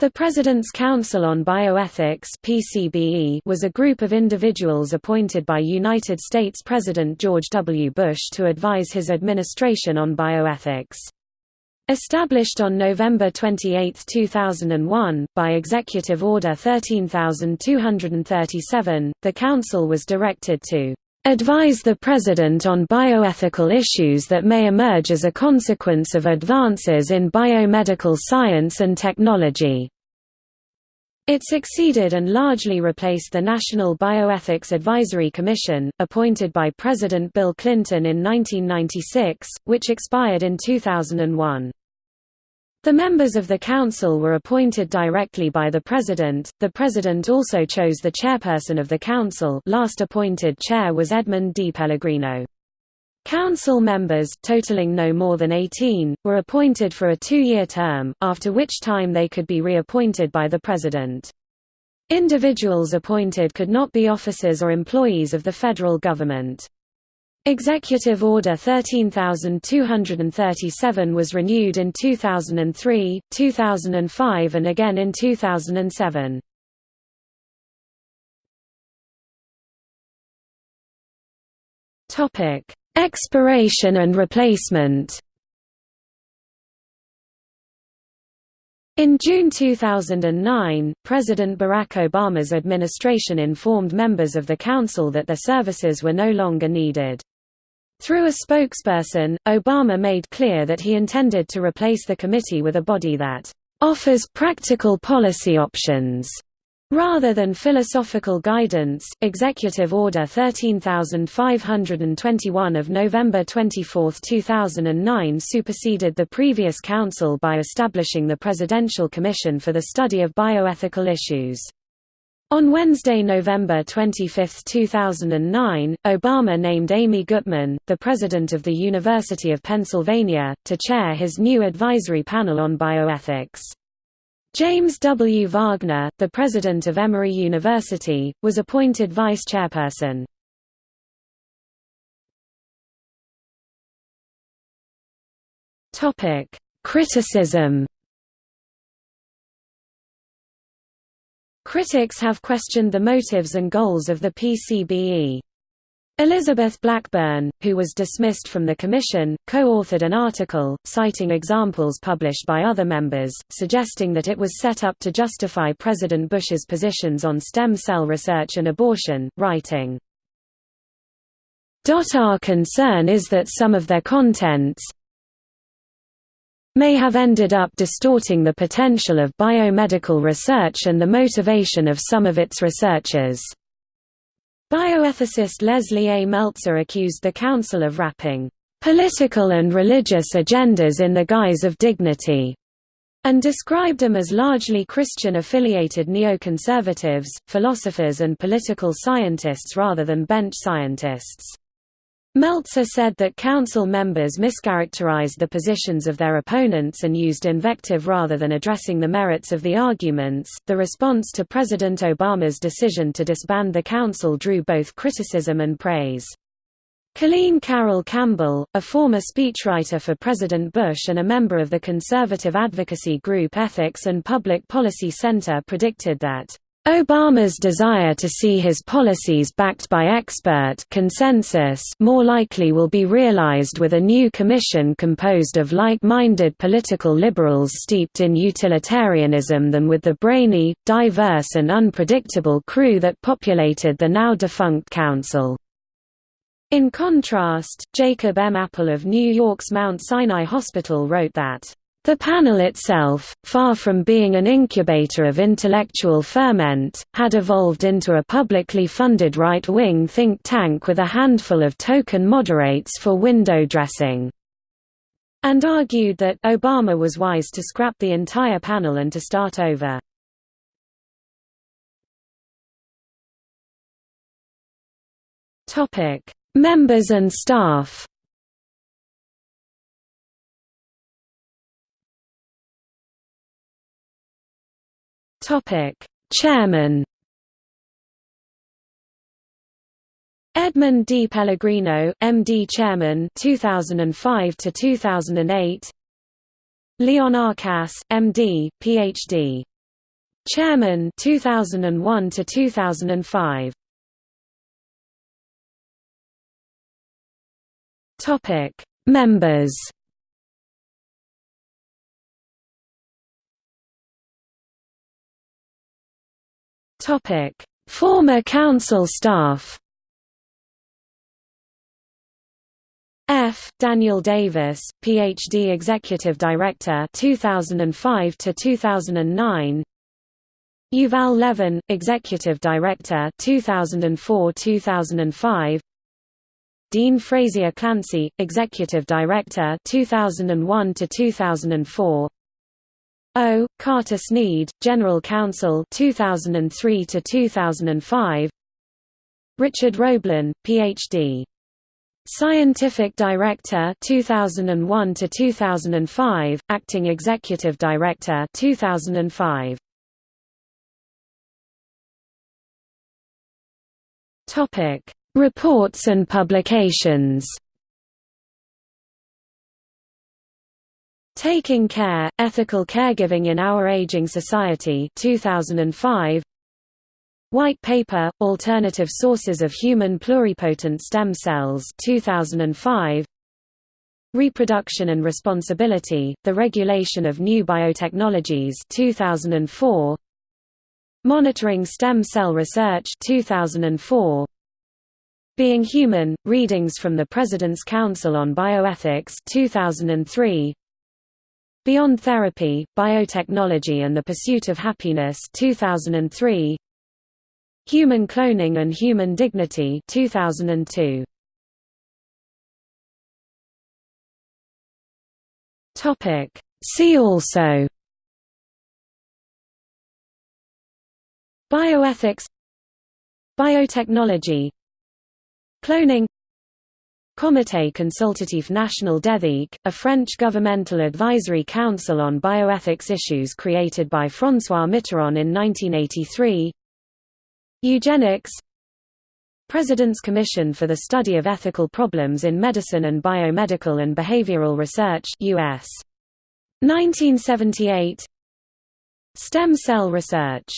The President's Council on Bioethics PCBE was a group of individuals appointed by United States President George W. Bush to advise his administration on bioethics. Established on November 28, 2001, by Executive Order 13237, the Council was directed to advise the President on bioethical issues that may emerge as a consequence of advances in biomedical science and technology. It succeeded and largely replaced the National Bioethics Advisory Commission, appointed by President Bill Clinton in 1996, which expired in 2001. The members of the council were appointed directly by the president. The president also chose the chairperson of the council. Last appointed chair was Edmund D. Pellegrino. Council members, totaling no more than 18, were appointed for a two-year term, after which time they could be reappointed by the president. Individuals appointed could not be officers or employees of the federal government. Executive Order 13237 was renewed in 2003, 2005 and again in 2007. Topic: Expiration and replacement. In June 2009, President Barack Obama's administration informed members of the Council that their services were no longer needed. Through a spokesperson, Obama made clear that he intended to replace the committee with a body that offers practical policy options Rather than philosophical guidance, Executive Order 13521 of November 24, 2009 superseded the previous council by establishing the Presidential Commission for the Study of Bioethical Issues. On Wednesday, November 25, 2009, Obama named Amy Gutmann, the president of the University of Pennsylvania, to chair his new advisory panel on bioethics. James W. Wagner, the president of Emory University, was appointed vice chairperson. Criticism Critics have questioned the motives and goals of the PCBE. Elizabeth Blackburn, who was dismissed from the commission, co-authored an article, citing examples published by other members, suggesting that it was set up to justify President Bush's positions on stem cell research and abortion, writing, Our concern is that some of their contents, may have ended up distorting the potential of biomedical research and the motivation of some of its researchers. Bioethicist Leslie A. Meltzer accused the Council of wrapping political and religious agendas in the guise of dignity, and described them as largely Christian-affiliated neoconservatives, philosophers and political scientists rather than bench scientists. Meltzer said that council members mischaracterized the positions of their opponents and used invective rather than addressing the merits of the arguments. The response to President Obama's decision to disband the council drew both criticism and praise. Colleen Carroll Campbell, a former speechwriter for President Bush and a member of the conservative advocacy group Ethics and Public Policy Center predicted that Obama's desire to see his policies backed by expert consensus more likely will be realized with a new commission composed of like-minded political liberals steeped in utilitarianism than with the brainy, diverse and unpredictable crew that populated the now-defunct council. In contrast, Jacob M. Appel of New York's Mount Sinai Hospital wrote that the panel itself, far from being an incubator of intellectual ferment, had evolved into a publicly funded right-wing think tank with a handful of token moderates for window dressing, and argued that Obama was wise to scrap the entire panel and to start over. Topic: Members and staff Topic: Chairman Edmund D. Pellegrino, MD Chairman 2005 to 2008 Leon. Kass, MD, PhD Chairman 2001 to 2005 Topic Members Topic Former council staff F. Daniel Davis, Ph.D. Executive Director 2005 to 2009. Yuval Levin, Executive Director 2004-2005. Dean Frazier Clancy, Executive Director 2001 to 2004. O. Carter Snead, General Counsel 2003 to 2005. Richard Roblin, Ph.D. Scientific Director 2001 to 2005, Acting Executive Director 2005. Topic: Reports and publications. Taking Care, Ethical Caregiving in Our Aging Society 2005 White Paper, Alternative Sources of Human Pluripotent Stem Cells 2005. Reproduction and Responsibility, The Regulation of New Biotechnologies 2004. Monitoring Stem Cell Research 2004. Being Human, Readings from the President's Council on Bioethics 2003. Beyond Therapy, Biotechnology and the Pursuit of Happiness 2003. Human Cloning and Human Dignity 2002. Topic. See also. Bioethics. Biotechnology. Cloning Comité consultatif national d'éthique, a French governmental advisory council on bioethics issues created by François Mitterrand in 1983 Eugenics. President's Commission for the Study of Ethical Problems in Medicine and Biomedical and Behavioral Research US. 1978 Stem cell research